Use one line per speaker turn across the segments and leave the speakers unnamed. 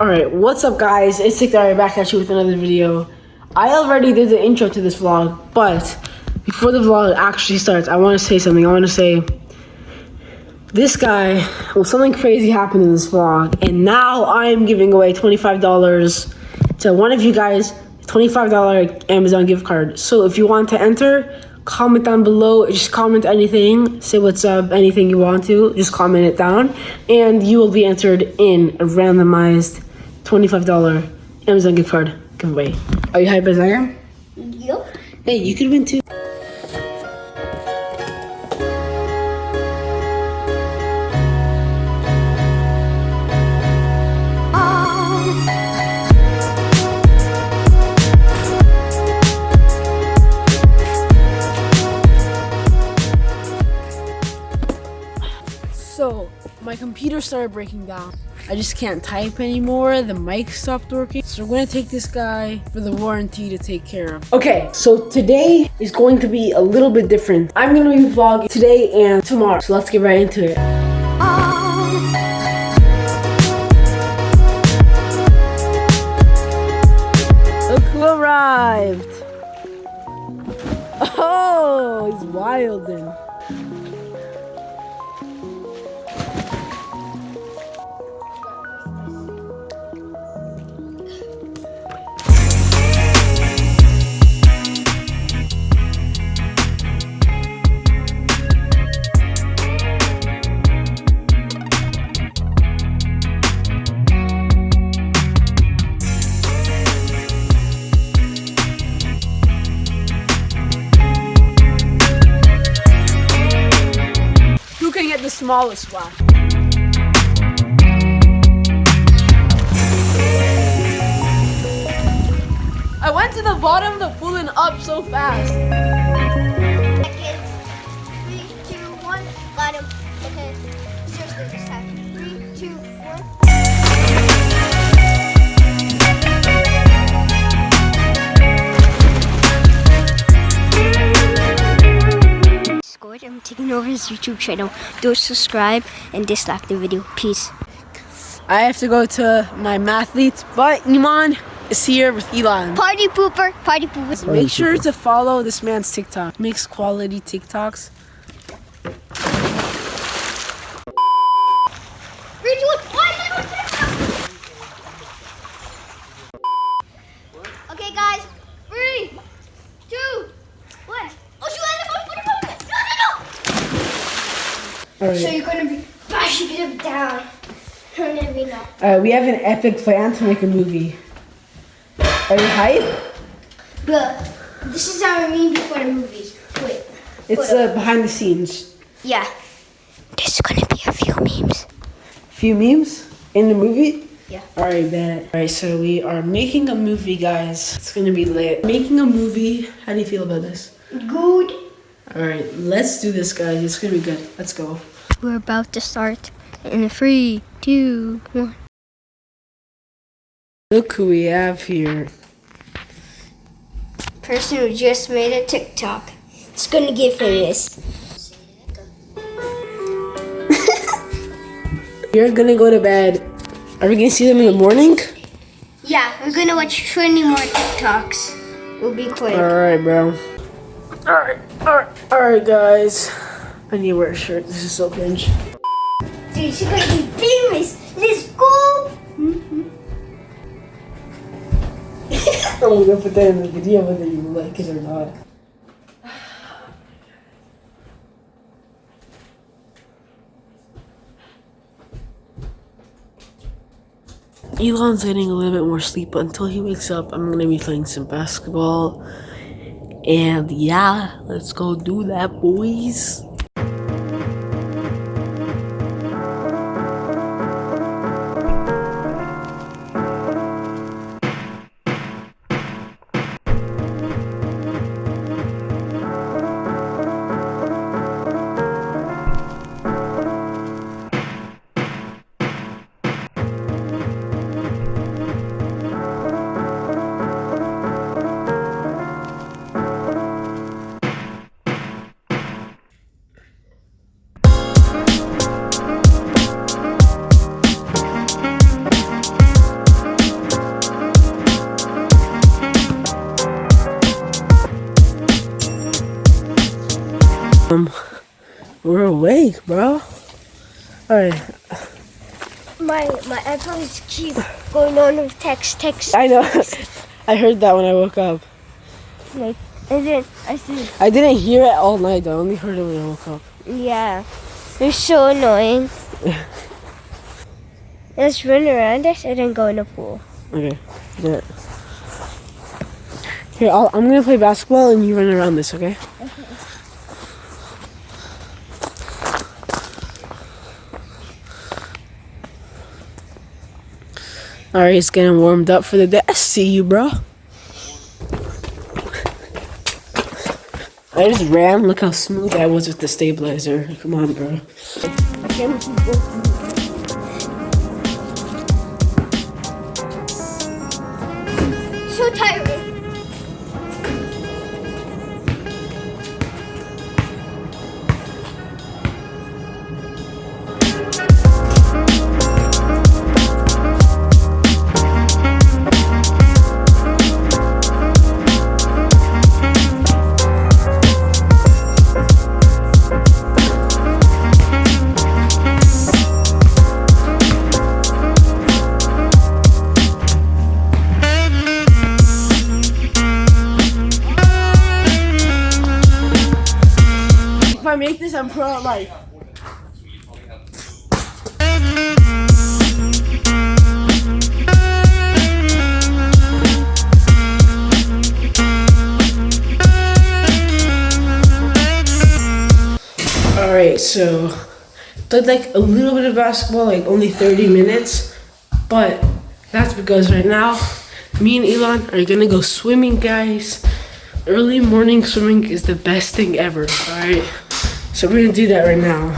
Alright, what's up guys? It's Sickdari back at you with another video. I already did the intro to this vlog, but before the vlog actually starts, I want to say something. I want to say this guy, well, something crazy happened in this vlog, and now I am giving away $25 to one of you guys, $25 Amazon gift card. So if you want to enter, comment down below. Just comment anything, say what's up, anything you want to. Just comment it down, and you will be entered in a randomized $25 Amazon gift card giveaway. Are you hyped as I am?
Yup.
Hey, you could win too. Computer started breaking down. I just can't type anymore. The mic stopped working. So we're gonna take this guy for the warranty to take care of. Okay, so today is going to be a little bit different. I'm gonna be vlogging today and tomorrow. So let's get right into it. Look who arrived. Oh, he's wildin'. Smallest one? I went to the bottom of the pool and up so fast.
Taking over his YouTube channel. Do subscribe and dislike the video. Peace.
I have to go to my mathletes, but Iman is here with Elon.
Party pooper. Party pooper.
Make sure to follow this man's TikTok. Makes quality TikToks.
Three, two, one. Why am I on TikTok? Okay, guys. Three, two, one. Oh, you ended up putting it. No, no. So you're gonna be bashing him down. You're gonna be no.
Uh, we have an epic plan to make a movie. Are you hyped?
But this is how I mean before the movies. Wait.
It's uh, behind the scenes.
Yeah. There's gonna be a few memes.
Few memes in the movie.
Yeah.
Alright, bet. Alright, so we are making a movie, guys. It's gonna be lit. Making a movie. How do you feel about this?
Good.
Alright, let's do this, guys. It's gonna be good. Let's go.
We're about to start in three, two, one.
Look who we have here.
Person who just made a TikTok. It's gonna get famous.
You're gonna go to bed. Are we gonna see them in the morning?
Yeah, we're gonna watch 20 more TikToks. We'll be quick.
Alright, bro. Alright, alright, guys. I need to wear a shirt. This is so cringe.
Dude, she's gonna be famous. Let's go. Mm-hmm.
I'm gonna put that in the video whether you like it or not. Elon's getting a little bit more sleep, but until he wakes up, I'm gonna be playing some basketball. And yeah, let's go do that, boys. We're awake, bro. All right,
My my iPhones keep going on with text text.
I know. I heard that when I woke up.
Like, and then I said,
I didn't hear it all night. I only heard it when I woke up.
yeah, they're so annoying. Let's run around us and then go in the pool.
Okay, Yeah. Here, I'll, I'm gonna play basketball and you run around this, okay? Alright, it's getting warmed up for the day. I see you, bro. I just ran. Look how smooth I was with the stabilizer. Come on, bro.
So tiring.
I'm pro at life. Alright, so played like a little bit of basketball, like only 30 minutes, but that's because right now me and Elon are gonna go swimming, guys. Early morning swimming is the best thing ever, alright? So we're gonna do that right now.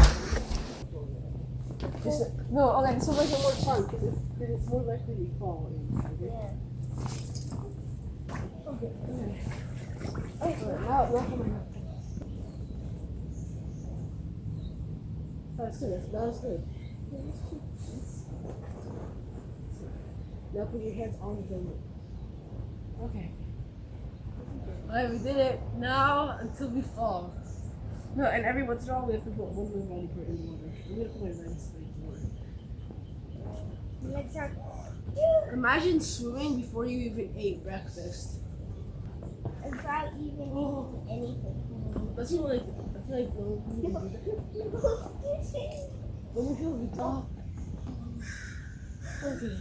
no, okay, so make it more fun because it's, more likely to fall. In. Okay. Okay. Now, now coming up. That's good. That's good. Now put your hands on the donut. Okay. Alright, we did it. Now until we fall. No, and every once in a while we have to put one more body part in the water. I'm gonna put my legs in the water.
Legs are.
Imagine swimming before you even ate breakfast.
Without even eating anything.
That's what like I feel like when we. When we feel we talk. Okay.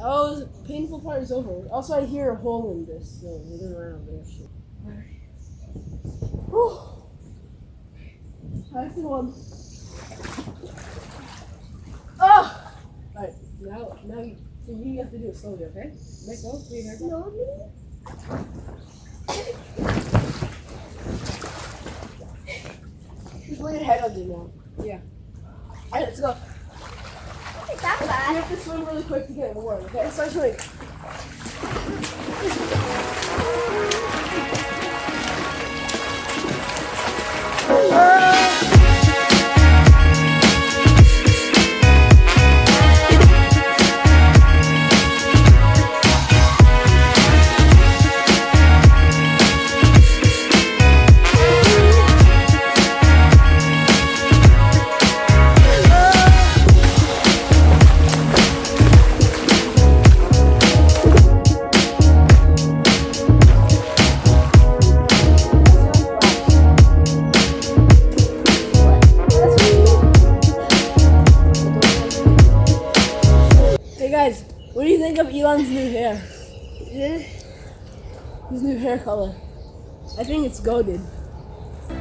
Oh, that was painful part is over. Also, I hear a hole in this, so we're gonna run over there. Shit. That's the one. Ah! Oh! Alright, now, now you, so you have to do it slowly, okay? Let go, hair down.
Slowly?
Just lay your head under now. Yeah. Alright, let's go.
It's that
You have to swim really quick to get warm, okay? Start swimming. Hey think of Elon's new hair? Eh? His new hair color. I think it's golden.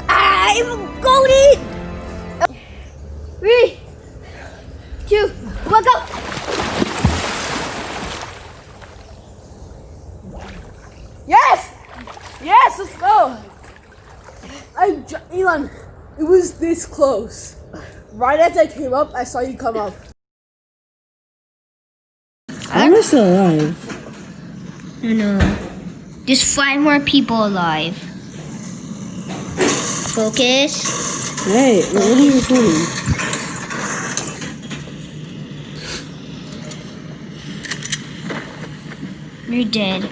Ah, I'm golden! Three, two, one, go!
Yes! Yes, let's go! I, Elon, it was this close. Right as I came up, I saw you come up. Still alive.
No, no. There's five more people alive. Focus.
Hey, what are you doing?
You're dead.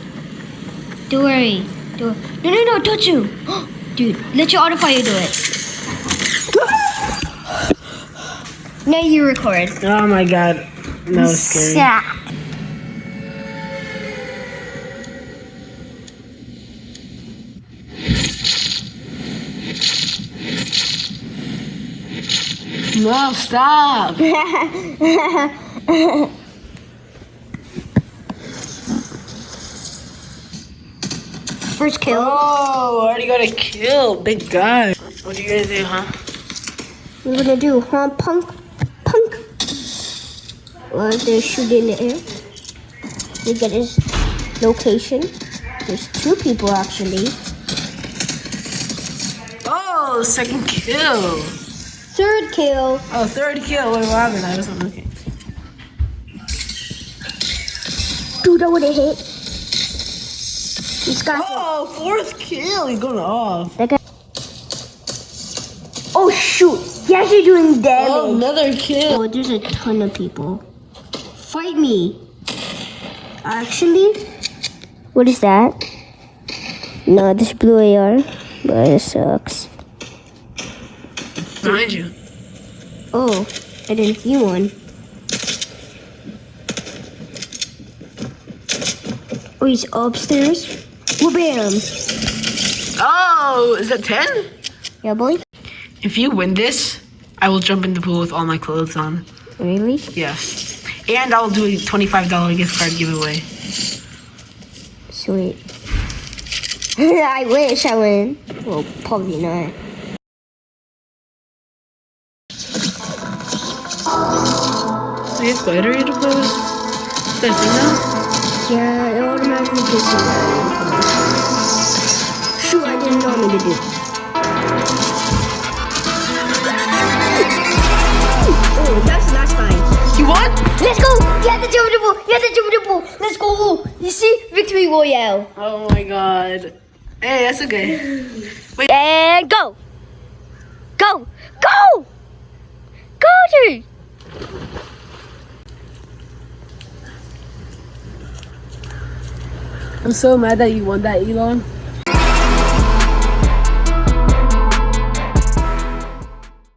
Don't worry. Don't. No, no, no, don't you. Dude, let your autofire do it. now you record.
Oh my god. That was scary.
Yeah.
No, stop.
First kill.
Oh, already got a kill. Big guy. What are you gonna do, huh?
What are gonna do, huh? Punk. Punk. Well, they're shooting in the air. We get his location. There's two people actually.
Oh, second kill.
Third kill.
Oh, third kill. Wait, what happened? I wasn't looking.
Dude, that would have hit. This guy.
Oh, fourth kill. He's going off.
Guy. Oh shoot! He's actually doing damage.
Oh, another kill.
Oh, there's a ton of people. Fight me. Actually, what is that? No, this blue AR, but it sucks.
Behind you.
Oh, I didn't see one. Oh, he's upstairs. Well, bam.
Oh, is that 10?
Yeah, boy.
If you win this, I will jump in the pool with all my clothes on.
Really?
Yes. And I'll do a $25 gift card giveaway.
Sweet. I wish I win. Well, probably not.
Do you have glider you to play with? Is that a thing now?
Yeah, it automatically gives you that. Shoot, I didn't know me to do. Oh, that's the last time.
You won?
Let's go! You have the jump the pool! You have the jump the pool! Let's go! You see? Victory Royale.
Oh my god. Hey, that's okay.
And go! Go! Go! Go, dude!
I'm so mad that you won that, Elon.